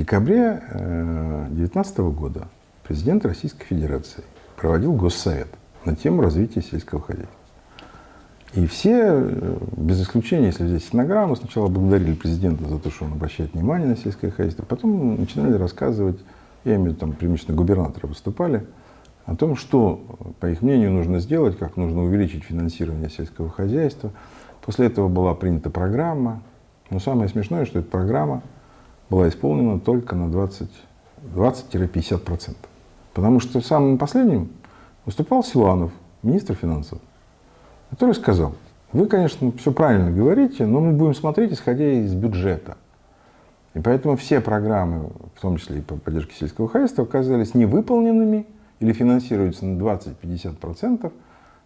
декабре 2019 года президент Российской Федерации проводил госсовет на тему развития сельского хозяйства. И все, без исключения, если взять стенограмму, сначала благодарили президента за то, что он обращает внимание на сельское хозяйство, потом начинали рассказывать, я имею в виду, там, преимущественно губернаторы выступали, о том, что, по их мнению, нужно сделать, как нужно увеличить финансирование сельского хозяйства. После этого была принята программа. Но самое смешное, что эта программа была исполнена только на 20-50%. Потому что самым последним выступал Силанов, министр финансов, который сказал, вы, конечно, все правильно говорите, но мы будем смотреть, исходя из бюджета. И поэтому все программы, в том числе и по поддержке сельского хозяйства, оказались невыполненными, или финансируется на 20-50%,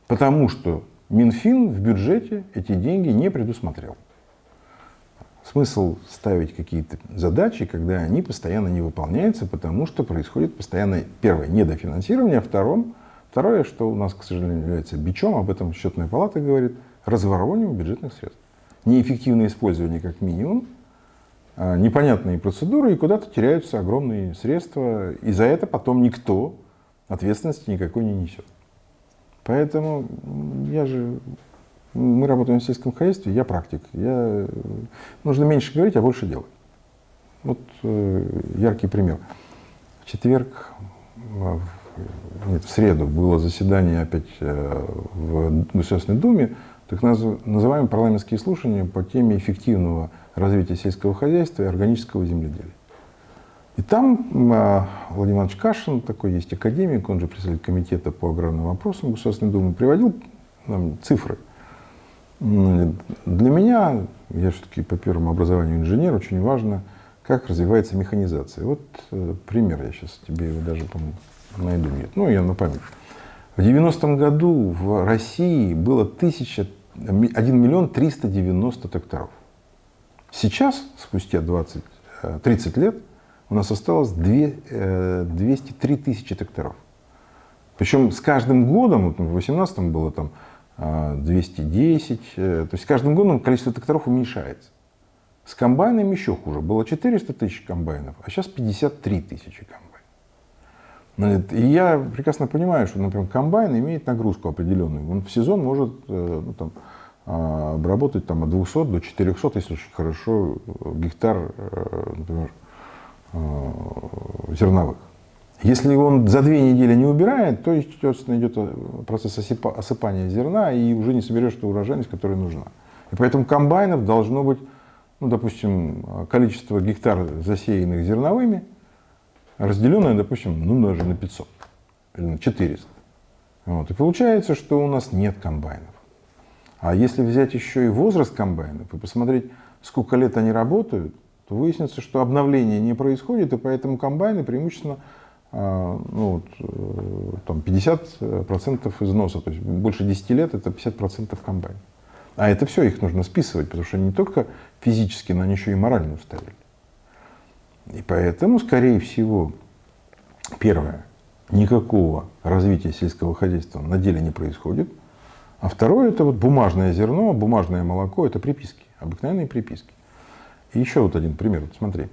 потому что Минфин в бюджете эти деньги не предусмотрел. Смысл ставить какие-то задачи, когда они постоянно не выполняются, потому что происходит постоянно, первое, недофинансирование, а второе, второе, что у нас, к сожалению, является бичом, об этом счетная палата говорит, разворовывание бюджетных средств. Неэффективное использование как минимум, а непонятные процедуры, и куда-то теряются огромные средства, и за это потом никто ответственности никакой не несет. Поэтому я же, мы работаем в сельском хозяйстве, я практик. Я, нужно меньше говорить, а больше делать. Вот э, яркий пример. В четверг, нет, в среду было заседание опять э, в Государственной Думе, так называемые парламентские слушания по теме эффективного развития сельского хозяйства и органического земледелия. И там а, Владимир Иванович Кашин, такой есть академик, он же председатель комитета по аграрным вопросам Государственной Думы, приводил нам цифры. Для меня, я все-таки по первому образованию инженер, очень важно, как развивается механизация. Вот э, пример, я сейчас тебе его даже, найду. Нет, ну, я на память. В 90-м году в России было 1000, 1 миллион 390 тракторов. Сейчас, спустя 20, 30 э, лет, у нас осталось 2, 203 э, тысячи тракторов. Причем с каждым годом, вот в 2018 было там 210, э, э, то есть с каждым годом количество тракторов уменьшается. С комбайнами еще хуже. Было 400 тысяч комбайнов, а сейчас 53 тысячи комбайнов. И я прекрасно понимаю, что, например, комбайн имеет нагрузку определенную. Он в сезон может ну, там, а, обработать там, от 200 до 400, если очень хорошо, гектар, например, Э, зерновых. Если он за две недели не убирает, то, естественно, идет э, процесс осыпания зерна, и уже не соберешь ту урожайность, которая нужна. И поэтому комбайнов должно быть, ну, допустим, количество гектар, засеянных зерновыми, разделенное, допустим, ну, даже на 500 или на 400. Вот. И получается, что у нас нет комбайнов. А если взять еще и возраст комбайнов и посмотреть, сколько лет они работают, то выяснится, что обновление не происходит, и поэтому комбайны преимущественно ну, вот, э, там 50% износа, то есть больше 10 лет это 50% комбайн. А это все их нужно списывать, потому что не только физически, но они еще и морально устарели. И поэтому, скорее всего, первое, никакого развития сельского хозяйства на деле не происходит. А второе, это вот бумажное зерно, бумажное молоко, это приписки, обыкновенные приписки. И еще вот один пример, вот смотри.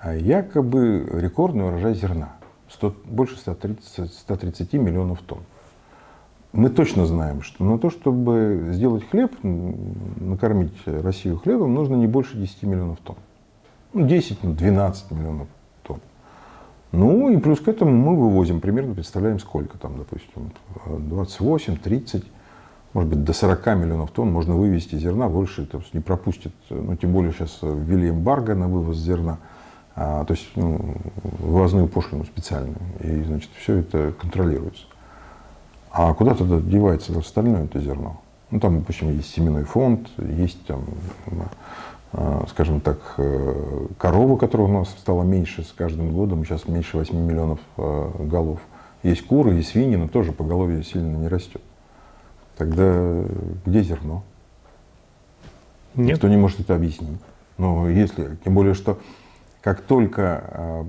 А якобы рекордный урожай зерна, 100, больше 130, 130 миллионов тонн. Мы точно знаем, что на то, чтобы сделать хлеб, накормить Россию хлебом, нужно не больше 10 миллионов тонн. Ну, 10, 12 ну, миллионов тонн. Ну и плюс к этому мы вывозим примерно, представляем сколько там, допустим, 28, 30 может быть, до 40 миллионов тонн можно вывести зерна, больше то есть не пропустит, ну, тем более сейчас ввели эмбарго на вывоз зерна, а, то есть ну, вывозную пошлину специальную, и, значит, все это контролируется. А куда тогда девается остальное это зерно? Ну, там, допустим, есть семенной фонд, есть там, а, скажем так, э, корова, которая у нас стала меньше с каждым годом, сейчас меньше 8 миллионов э, голов. Есть куры, есть свиньи, но тоже поголовье сильно не растет. Тогда где зерно? Нет. Никто не может это объяснить. Но если, тем более, что как только э,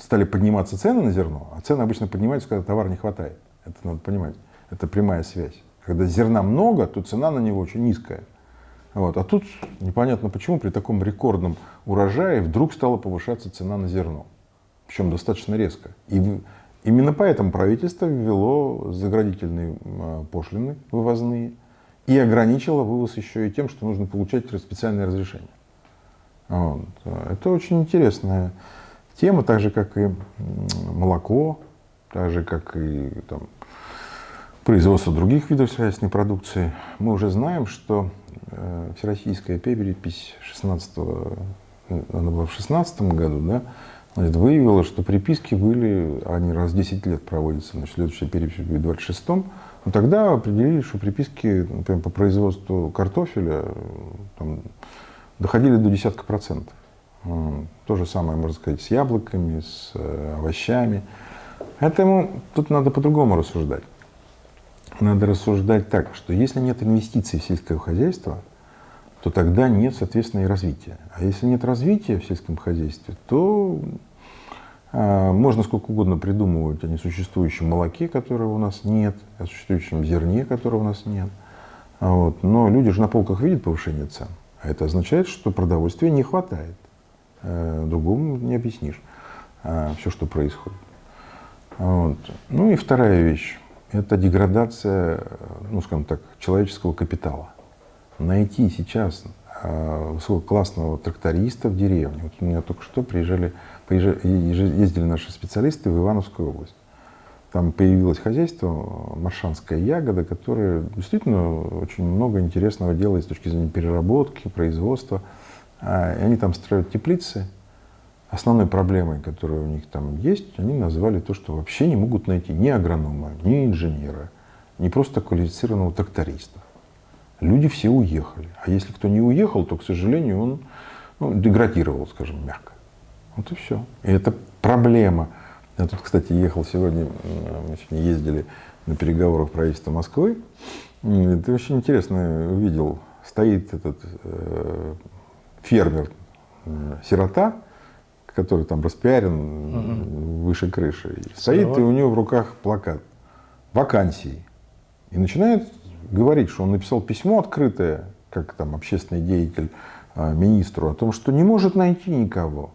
стали подниматься цены на зерно, а цены обычно поднимаются, когда товара не хватает. Это надо понимать. Это прямая связь. Когда зерна много, то цена на него очень низкая. Вот. А тут непонятно почему при таком рекордном урожае вдруг стала повышаться цена на зерно. Причем достаточно резко. И именно поэтому правительство ввело заградительные а, пошлины вывозные и ограничило вывоз еще и тем, что нужно получать специальное разрешение. Вот. Это очень интересная тема, так же как и молоко, так же как и там, производство других видов сельскохозяйственной продукции. Мы уже знаем, что э, всероссийская перепись 16 она была в 16 году, да, значит, выявила, что приписки были, они раз в 10 лет проводятся, значит, следующая перепись будет в 26 но тогда определили, что приписки, например, по производству картофеля там, доходили до десятка процентов. То же самое, можно сказать, с яблоками, с э, овощами. Поэтому тут надо по-другому рассуждать. Надо рассуждать так, что если нет инвестиций в сельское хозяйство, то тогда нет, соответственно, и развития. А если нет развития в сельском хозяйстве, то э, можно сколько угодно придумывать о несуществующем молоке, которого у нас нет, о существующем зерне, которого у нас нет. Вот. Но люди же на полках видят повышение цен. Это означает, что продовольствия не хватает. Э, другому не объяснишь э, все, что происходит. Вот. Ну и вторая вещь – это деградация, ну, скажем так, человеческого капитала. Найти сейчас э, высококлассного тракториста в деревне. Вот у меня только что приезжали, приезжали, ездили наши специалисты в Ивановскую область. Там появилось хозяйство «Маршанская ягода», которое действительно очень много интересного делает с точки зрения переработки, производства. А, и они там строят теплицы. Основной проблемой, которая у них там есть, они назвали то, что вообще не могут найти ни агронома, ни инженера, ни просто квалифицированного тракториста. Люди все уехали. А если кто не уехал, то, к сожалению, он ну, деградировал, скажем, мягко. Вот и все. И это проблема я тут, кстати, ехал сегодня, мы сегодня ездили на переговорах правительства Москвы. Это очень интересно увидел. Стоит этот э, фермер, э, сирота, который там распиарен угу. выше крыши. Стоит, и у него в руках плакат вакансии. И начинает говорить, что он написал письмо открытое, как там общественный деятель, э, министру, о том, что не может найти никого.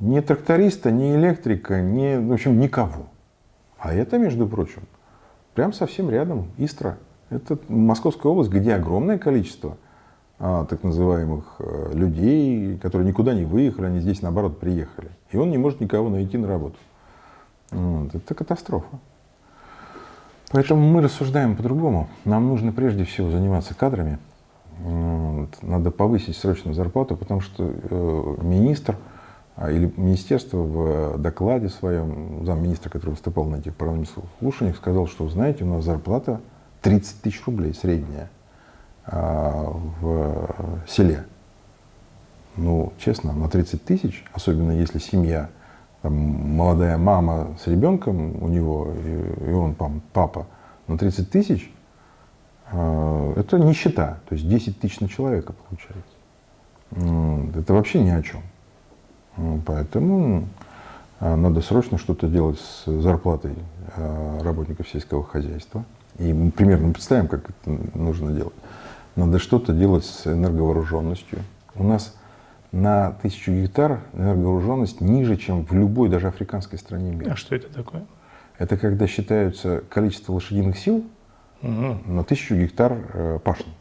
Ни тракториста, ни электрика, ни, в общем, никого. А это, между прочим, прям совсем рядом, Истра. Это Московская область, где огромное количество а, так называемых а, людей, которые никуда не выехали, они здесь, наоборот, приехали. И он не может никого найти на работу. Вот. Это катастрофа. Поэтому мы рассуждаем по-другому. Нам нужно прежде всего заниматься кадрами. Вот. Надо повысить срочно зарплату, потому что э, министр – или министерство в докладе своем, замминистра, который выступал на этих парламентских слушаниях, сказал, что, знаете, у нас зарплата 30 тысяч рублей средняя а, в селе. Ну, честно, на 30 тысяч, особенно если семья, там, молодая мама с ребенком у него, и, и он там, папа, на 30 тысяч, э, это нищета. То есть 10 тысяч на человека получается. Это вообще ни о чем. Поэтому а, надо срочно что-то делать с зарплатой а, работников сельского хозяйства. И мы примерно представим, как это нужно делать. Надо что-то делать с энерговооруженностью. У нас на тысячу гектар энерговооруженность ниже, чем в любой, даже африканской стране мира. А что это такое? Это когда считаются количество лошадиных сил угу. на тысячу гектар э, пашни,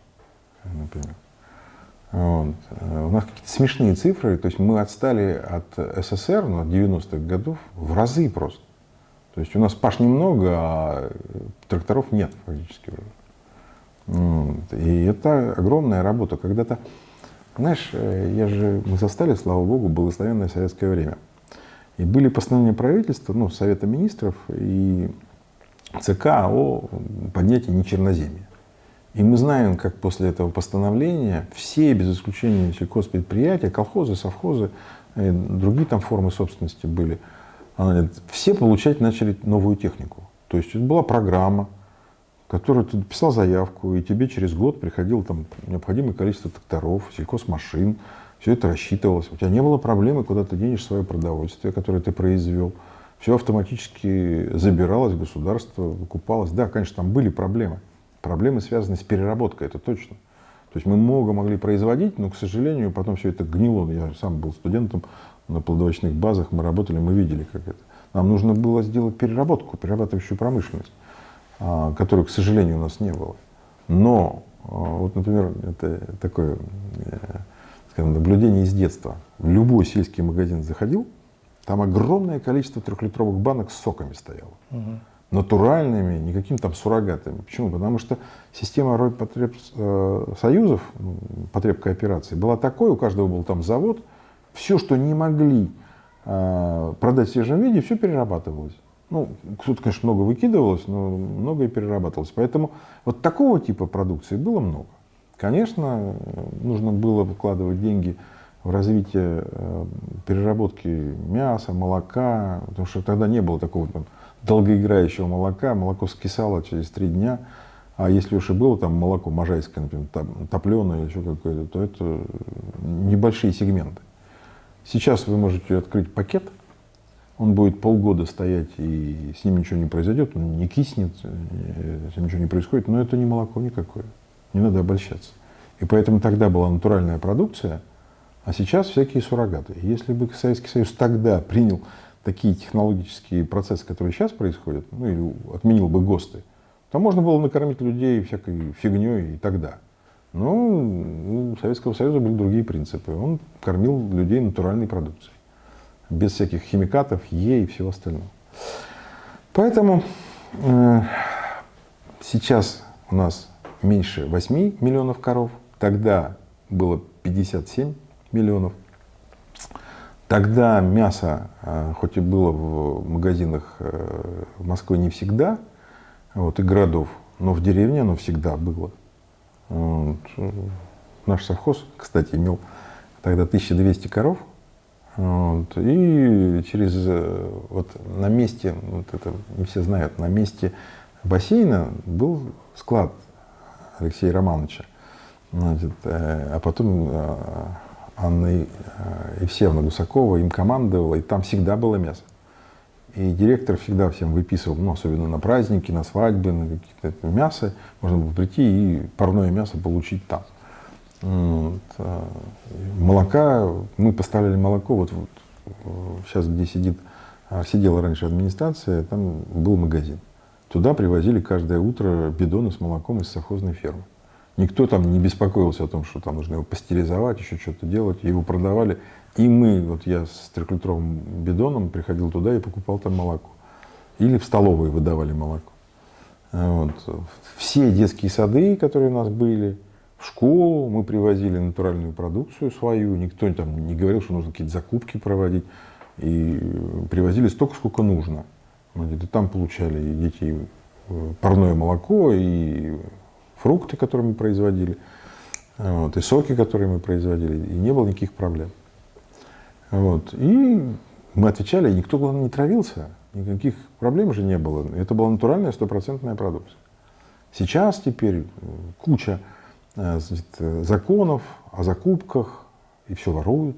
например. Вот. Э, у нас какие-то смешные цифры, то есть мы отстали от СССР, ну, от 90-х годов в разы просто. То есть у нас паш немного, а тракторов нет фактически уже. Вот. И это огромная работа. Когда-то, знаешь, э, я же, мы застали, слава богу, благословенное советское время. И были постановления правительства, ну, Совета министров и ЦК о поднятии нечерноземья. И мы знаем, как после этого постановления все, без исключения сельхозпредприятия, колхозы, совхозы, и другие там формы собственности были, все получать начали новую технику. То есть это была программа, которую ты писал заявку, и тебе через год приходило там необходимое количество тракторов, сельхозмашин, все это рассчитывалось. У тебя не было проблемы, куда ты денешь свое продовольствие, которое ты произвел. Все автоматически забиралось государство, выкупалось. Да, конечно, там были проблемы. Проблемы связаны с переработкой, это точно. То есть мы много могли производить, но, к сожалению, потом все это гнило. Я сам был студентом на плодовочных базах, мы работали, мы видели, как это. Нам нужно было сделать переработку, перерабатывающую промышленность, а, которой, к сожалению, у нас не было. Но, а, вот, например, это такое э, скажем, наблюдение из детства. В любой сельский магазин заходил, там огромное количество трехлитровых банок с соками стояло. Угу. Натуральными, никакими там суррогатами. Почему? Потому что система Ройпотребсоюзов, потреб кооперации, была такой, у каждого был там завод, все, что не могли э, продать в свежем виде, все перерабатывалось. Ну, кто-то, конечно, много выкидывалось, но многое перерабатывалось. Поэтому вот такого типа продукции было много. Конечно, нужно было вкладывать деньги в развитие э, переработки мяса, молока, потому что тогда не было такого там, долгоиграющего молока, молоко скисало через три дня, а если уж и было там молоко можайское, например, топленое или еще какое-то, то это небольшие сегменты. Сейчас вы можете открыть пакет, он будет полгода стоять, и с ним ничего не произойдет, он не киснет, с ним ничего не происходит, но это не молоко никакое. Не надо обольщаться. И поэтому тогда была натуральная продукция, а сейчас всякие суррогаты. Если бы Советский Союз тогда принял такие технологические процессы, которые сейчас происходят, ну или отменил бы ГОСТы, то можно было накормить людей всякой фигней и тогда. Но у Советского Союза были другие принципы. Он кормил людей натуральной продукцией, без всяких химикатов, Е и всего остального. Поэтому э, сейчас у нас меньше 8 миллионов коров, тогда было 57 миллионов. Тогда мясо, э, хоть и было в магазинах э, в Москве не всегда, вот, и городов, но в деревне оно всегда было. Вот. Наш совхоз, кстати, имел тогда 1200 коров, вот, и через, э, вот на месте, вот это не все знают, на месте бассейна был склад Алексея Романовича. Значит, а потом Анна э, Евсеевна Гусакова им командовала, и там всегда было мясо. И директор всегда всем выписывал, ну, особенно на праздники, на свадьбы, на какие-то мясо. Можно было прийти и парное мясо получить там. Вот. А, молока, мы поставляли молоко, вот, вот сейчас где сидит, а, сидела раньше администрация, там был магазин. Туда привозили каждое утро бидоны с молоком из совхозной фермы. Никто там не беспокоился о том, что там нужно его пастеризовать, еще что-то делать. Его продавали. И мы, вот я с трехлитровым бидоном приходил туда и покупал там молоко. Или в столовой выдавали молоко. Вот. Все детские сады, которые у нас были, в школу мы привозили натуральную продукцию свою. Никто там не говорил, что нужно какие-то закупки проводить. И привозили столько, сколько нужно. Где-то там получали и дети э, парное молоко, и фрукты, которые мы производили, вот, и соки, которые мы производили, и не было никаких проблем. Вот. И мы отвечали, и никто, главное, не травился, никаких проблем же не было. Это была натуральная стопроцентная продукция. Сейчас теперь куча э, значит, законов о закупках, и все воруют.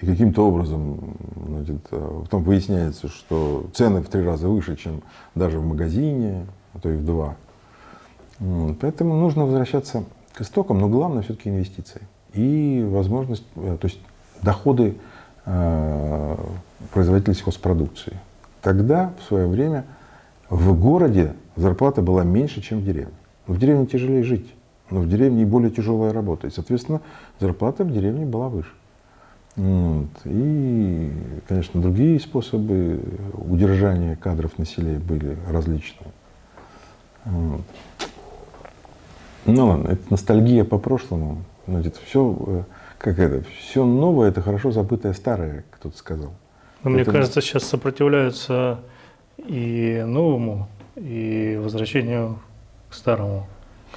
И каким-то образом значит, э, потом выясняется, что цены в три раза выше, чем даже в магазине, а то и в два. Поэтому нужно возвращаться к истокам, но главное все-таки инвестиции. И возможность, э, то есть доходы э, производителей сельхозпродукции. Тогда, в свое время, в городе зарплата была меньше, чем в деревне. В деревне тяжелее жить, но в деревне и более тяжелая работа. И, соответственно, зарплата в деревне была выше. Вот. И, конечно, другие способы удержания кадров на селе были различные. Вот. Ну ладно, это ностальгия по прошлому. Значит, все, э, как это, все новое, это хорошо забытое старое, кто-то сказал. Но мне кажется, сейчас сопротивляются и новому, и возвращению к старому.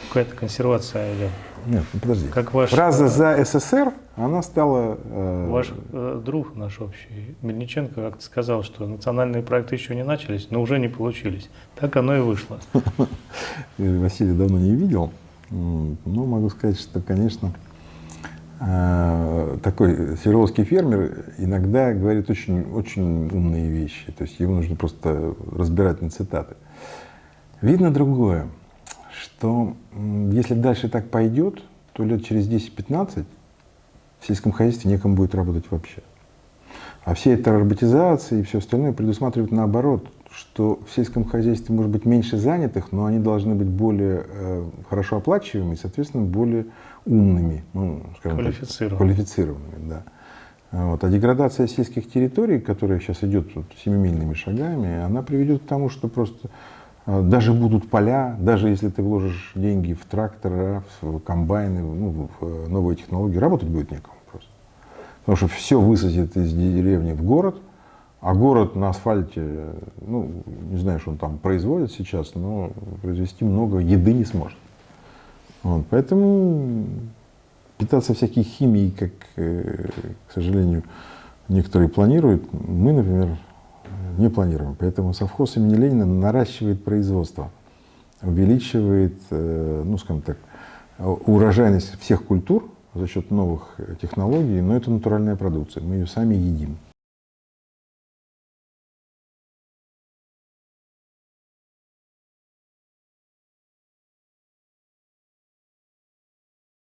Какая-то консервация идет. Нет, ну подожди. Как ваш, Фраза «за СССР», она стала... Э... Ваш э, друг наш общий, Мельниченко, как-то сказал, что национальные проекты еще не начались, но уже не получились. Так оно и вышло. Василий давно не видел. Ну, могу сказать, что, конечно, э, такой свердловский фермер иногда говорит очень, очень умные вещи. То есть ему нужно просто разбирать на цитаты. Видно другое, что если дальше так пойдет, что лет через 10-15 в сельском хозяйстве некому будет работать вообще. А все эта роботизация и все остальное предусматривает наоборот, что в сельском хозяйстве может быть меньше занятых, но они должны быть более э, хорошо оплачиваемыми, соответственно, более умными, ну, скажем Квалифицированными. Так, квалифицированными, да. Вот. А деградация сельских территорий, которая сейчас идет вот, семимильными шагами, она приведет к тому, что просто э, даже будут поля, даже если ты вложишь деньги в трактора, в комбайны, ну, в э, новые технологии, работать будет некому просто. Потому что все высадит из деревни в город, а город на асфальте, ну, не знаю, что он там производит сейчас, но произвести много еды не сможет. Вот, поэтому питаться всякой химией, как, э, к сожалению, некоторые планируют, мы, например, не планируем. Поэтому совхоз имени Ленина наращивает производство, увеличивает, э, ну, скажем так, урожайность всех культур за счет новых технологий, но это натуральная продукция, мы ее сами едим.